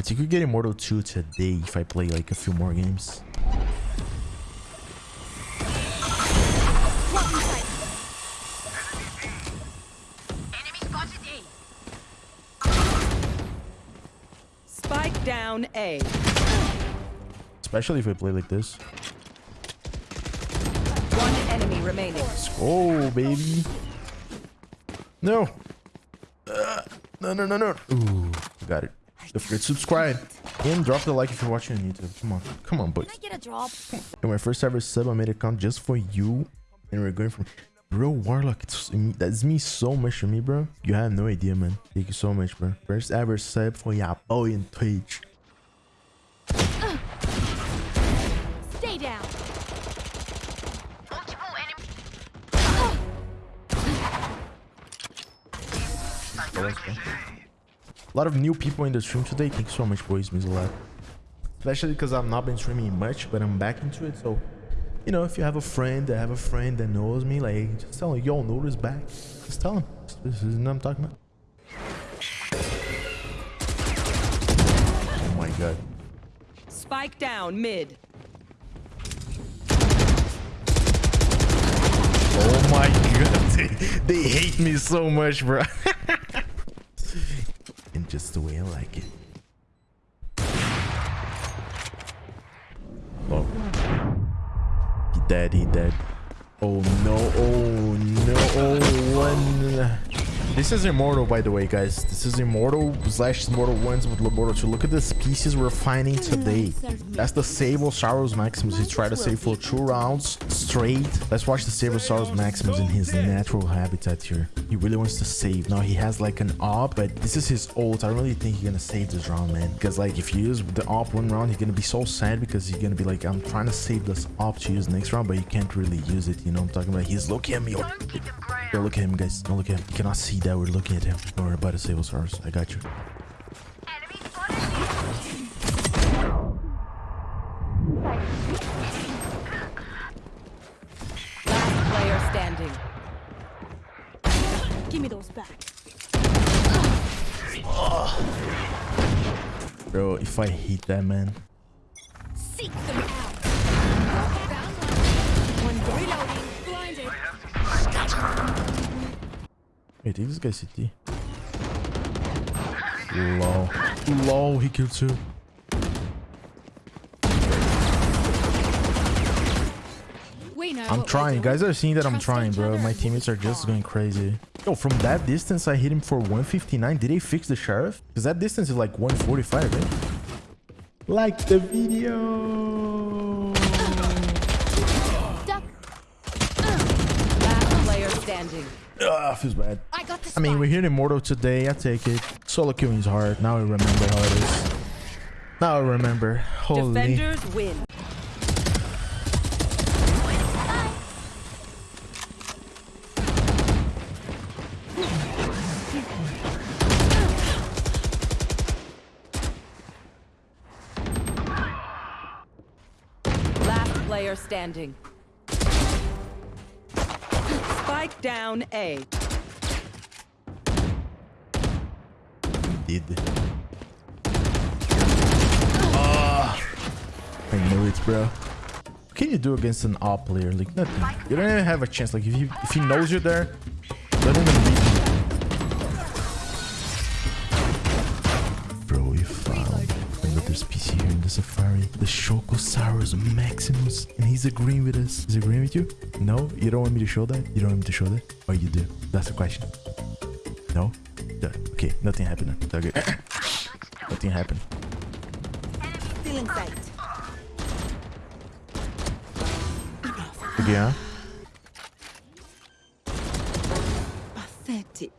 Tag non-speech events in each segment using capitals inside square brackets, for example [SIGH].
I think we get Immortal 2 today if I play like a few more games. Spike down A. Especially if I play like this. One enemy remaining. Oh, baby. No. Uh, no, no, no, no. Ooh, got it. Don't forget to subscribe and drop the like if you're watching on YouTube. Come on. Come on, boys. Can I get a drop? And my first ever sub, I made an account just for you. And we're going from... Bro, Warlock, it's, that's me so much to me, bro. You have no idea, man. Thank you so much, bro. First ever sub for your boy in Twitch. Stay down. Oh. A lot of new people in the stream today. Thank you so much, boys. Means a lot. Especially because I've not been streaming much, but I'm back into it. So, you know, if you have a friend that have a friend that knows me, like, just tell him, yo, Nora's back. Just tell him. This is what I'm talking about. Oh my god. Spike down mid. Oh my [LAUGHS] god. They, they hate me so much, bro. [LAUGHS] just the way I like it. Oh. He dead, he dead. Oh no, oh no, oh one. This is Immortal, by the way, guys. This is Immortal slash Immortal 1s with Immortal 2. Look at the species we're finding today. That's the Sable Sabelosaurus Maximus. He tried to save for two rounds straight. Let's watch the Sable Sabelosaurus Maximus in his natural habitat here. He really wants to save. Now, he has like an op, but this is his ult. I don't really think he's gonna save this round, man. Because like, if you use the op one round, he's gonna be so sad because he's gonna be like, I'm trying to save this op to use next round, but you can't really use it. You know what I'm talking about? He's looking at me. Yo, look at him, guys. Don't look at him. You cannot see that we're looking at him. Don't worry about the Sabelosaurus. I got you. Last player standing. Give me those back. Bro, if I hit that, man. Seek them Wait, this guy CT. Lol. Lol, he killed two. I'm trying. Guys are seeing that I'm trying, bro. My teammates are just going crazy. Yo, from that distance, I hit him for 159. Did they fix the sheriff? Because that distance is like 145, right? Like the video. Duck. Last player standing. Ah, feels bad. I got the I mean, we're here in Immortal today. I take it. Solo killing is hard. Now I remember how it is. Now I remember. Holy. Defenders win. Last player standing. Spike down A. did. Ah, I knew it, bro. What can you do against an op player? Like nothing. You don't even have a chance. Like if he if he knows you're there, safari. The Shokosaurus Maximus. And he's agreeing with us. He's agreeing with you? No? You don't want me to show that? You don't want me to show that? Or you do? That's the question. No? Yeah, Okay, nothing happened. Okay. [COUGHS] nothing happened. Still in sight. Okay, huh? Pathetic.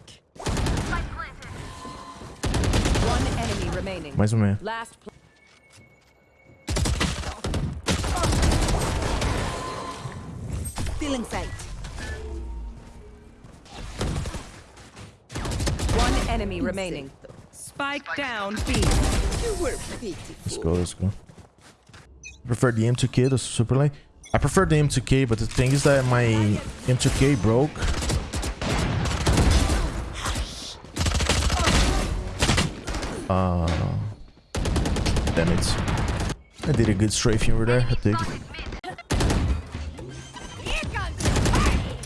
One enemy remaining. Mais ou menos. Last pl- Still in sight. one enemy remaining. Spike down B. You were pitiful. Let's go, let's go. I prefer the M2K, the super lane. I prefer the M2K, but the thing is that my M2K broke. Uh, Damn it. I did a good strafing over there. I think.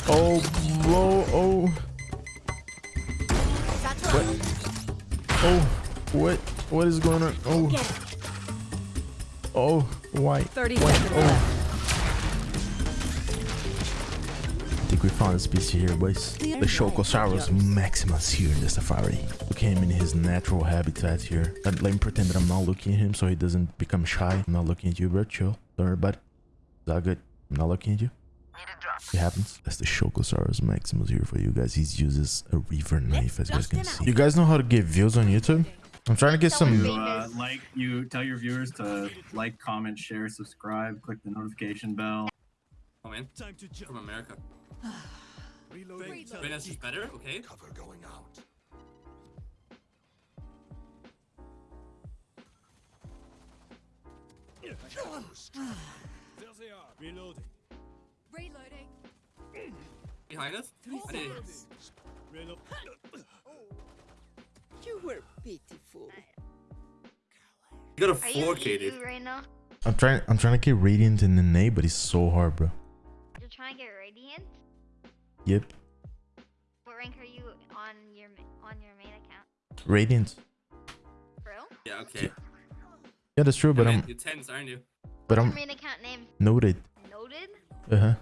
Oh, whoa, oh. What? Oh, what? What is going on? Oh. Oh, why? 30 Why? Oh. I think we found a species here, boys. The Shokosaurus Maximus here in the safari. Look at him in his natural habitat here. And let me pretend that I'm not looking at him so he doesn't become shy. I'm not looking at you, bro. Chill. Don't worry about it. Is that good? I'm not looking at you. It happens. That's the Shokosaurus Maximus here for you guys. He uses a reaver knife, as you guys can see. You guys know how to get views on YouTube? I'm trying to get some... You uh, like you tell your viewers to like, comment, share, subscribe, click the notification bell. Oh man, Time to from America. Venus is better, okay? Cover going out. there they are. Reloading. Behind us? I did. You were pitiful. You got a Are you 4K, EU dude. right now? I'm trying I'm trying to get Radiant in the name, but it's so hard, bro. You're trying to get Radiant? Yep. What rank are you on your on your main account? Radiant. Bro? Yeah, okay. Yeah, that's true, but You're, I'm man, you're 10s, aren't you? but Your I'm main account name noted. noted? Uh-huh. Nice.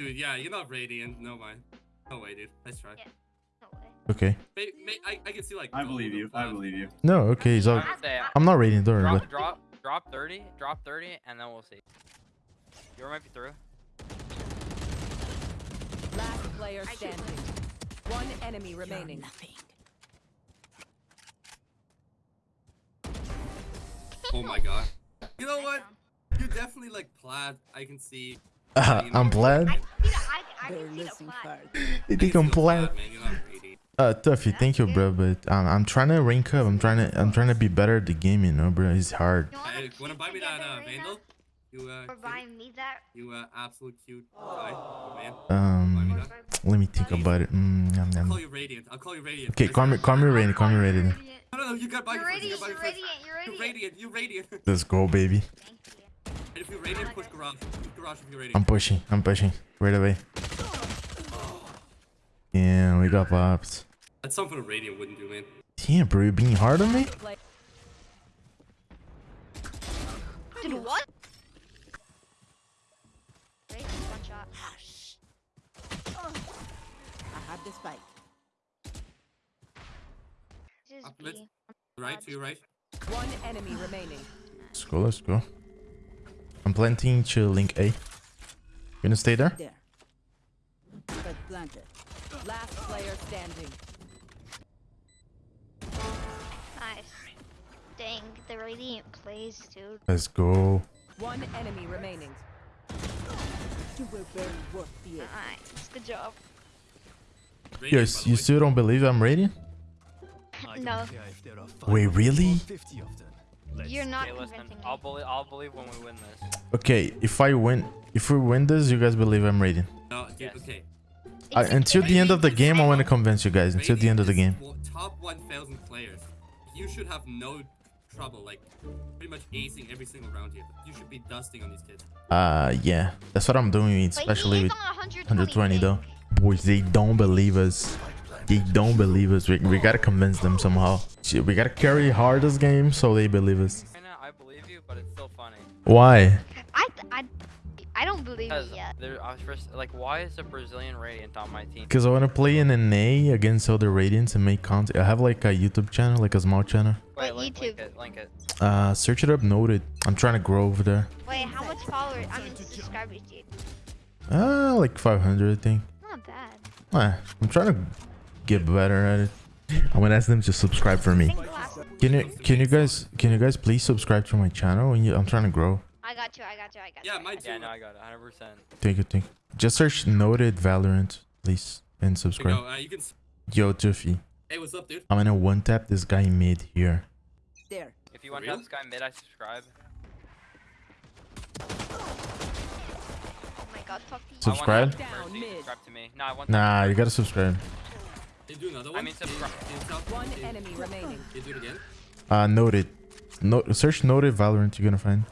Dude, yeah, you're not radiant. No way. No way, dude. Let's try. Yeah. No way. Okay. May, may, I, I can see like. I believe or you. I believe you. No, okay, so all, I'm not Radiant, don't worry drop, it. drop, drop 30, drop 30, and then we'll see. You might be through. Last player standing. One enemy remaining. Nothing. Oh my god. You know what? You definitely like plaid. I can see. Uh, I'm glad. I can see the, I, I They're can see the listening flag. hard. You I can think see I'm the glad? plaid, man. You're not radiant. Uh, Tuffy, thank you, bro, but um, I'm trying to rank up. I'm trying to, I'm trying to be better at the game, you know, bro. It's hard. You wanna, Hey, wanna buy me that uh, together right Vandal? You uh, Or cute? me that? you uh, absolute cute guy, man. Um, let me think about it. Mm, yum, I'll yum. call you radiant. I'll call you radiant. Okay, call me, call me Radiant, call me Radiant. No, no, no. You got buy You're me first. You radiant, got buy me you're first. radiant, you're You're radiant. radiant. You're radiant. Let's go, baby. Thank you. If you're radiant, push garage. Push garage if you're radiant. I'm pushing, I'm pushing. Right away. Yeah, we got popped. That's something a radiant wouldn't do, man. Damn, bro, you being hard on me? Did what? Radiant, one shot. I have the spike. Up. Right to your right. One enemy remaining. Let's go, let's go. I'm planting to link A. You gonna stay there? There. But planted. Last player standing. Nice. Dang, the Radiant plays, dude. Let's go. One enemy remaining. You were very worth the. Nice. Good job. Radiant, Yes, you still don't believe I'm Radiant? [LAUGHS] No, Wait, really? you're not Okay, listen, convincing I'll me. believe, I'll believe when we win this. Okay, if I win, if we win this, you guys believe I'm Radiant. No, dude, Yes. okay. I, until the end of the game, I want to convince you guys. Until the end of the game. Radiant is wa- Top 1,000 players. You should have no trouble, like, pretty much acing every single round here. You should be dusting on these kids. Uh, yeah, that's what I'm doing, especially with 120, 120 though. Boys, they don't believe us. They don't believe us. We, we gotta convince them somehow. We gotta carry hard this game so they believe us. Right now, I believe you, but it's still funny. Why? I, I, I don't believe it yet. there, I was first like, why is a Brazilian Radiant on my team? Because I want to play in an A against other Radiants and make content. I have like a YouTube channel, like a small channel. Wait, link, link YouTube. it, link it. Uh, search it up, noted. I'm trying to grow over there. Wait, how much followers? I mean, subscribers, dude. Uh, like 500, I think. Not bad. Eh, I'm trying to get better at it. I'm gonna ask them to subscribe for me. think the last. Can you, can you guys, can you guys please subscribe to my channel? And you- I'm trying to grow. I got you. I got you. I got you. Yeah, I mine too. Yeah, no, I got it, 100%. Thank you, thank you. Just search noted Valorant, please, and subscribe. go. Uh, you can. Yo, Tuffy, Hey, what's up, dude? I'm gonna one tap this guy mid here. There. If you want real? to this guy mid, I subscribe. Oh my god, talk to you. Subscribe? I want him Down first, you mid. subscribe to me. No, I want Nah, you gotta subscribe. Can you do another one? I mean, subscribe. can you tell- One enemy remaining. Can you do it again? Uh, noted. No, search noted Valorant. You're gonna find.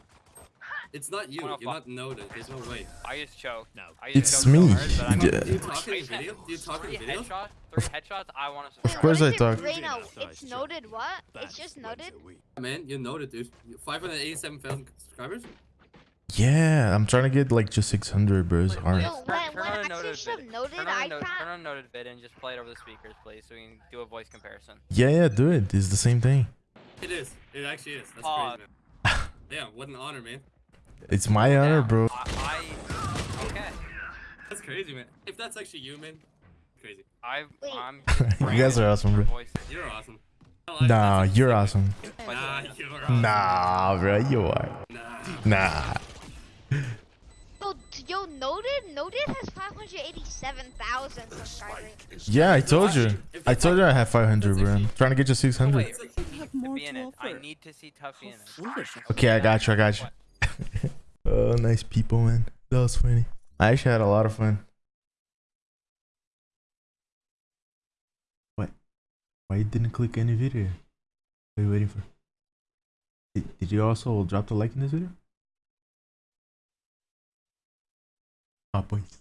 It's not you. You're not noted. There's no way. I just choked. No. I just It's choked so me. hard, but I'm- Yeah. Do you talk in the video? Do you talk in the video? headshots. Three headshots. I want to Wait, subscribe. course I talk. Reno, it's noted what? It's just noted? Man, you're noted, dude. 587,000 subscribers? Yeah, I'm trying to get like just 600, bro. It's hard. No, Turn- when, turn when on I a noted see vid- noted, Turn on, I a turn can't. on noted vid and just play it over the speakers, please, so we can do a voice comparison. Yeah, yeah, do it. It's the same thing. It is. It actually is. That's Aw. crazy, man. [LAUGHS] Yeah, what an honor, man. It's my honor, bro. I, I okay. That's crazy, man. If that's actually you, man, crazy. I, Wait. I'm. [LAUGHS] You guys are awesome, bro. You're awesome. Nah, that's you're awesome. awesome. Nah, you're awesome. Nah, bro, you are. Nah. Nah. Yo, t- yo, noted? Noted has 587,000 subscribers. Yeah, I told you. I told you I have 500, bro. I'm trying to get you Oh, 600. wait, have more Tuffy in to it. I need to see Tuffy in it. Okay, I got you. I got you. Oh, nice people, man. That was funny. I actually had a lot of fun. What? Why you didn't click any video? What are you waiting for? Did, did you also drop the like in this video? Ah, boys.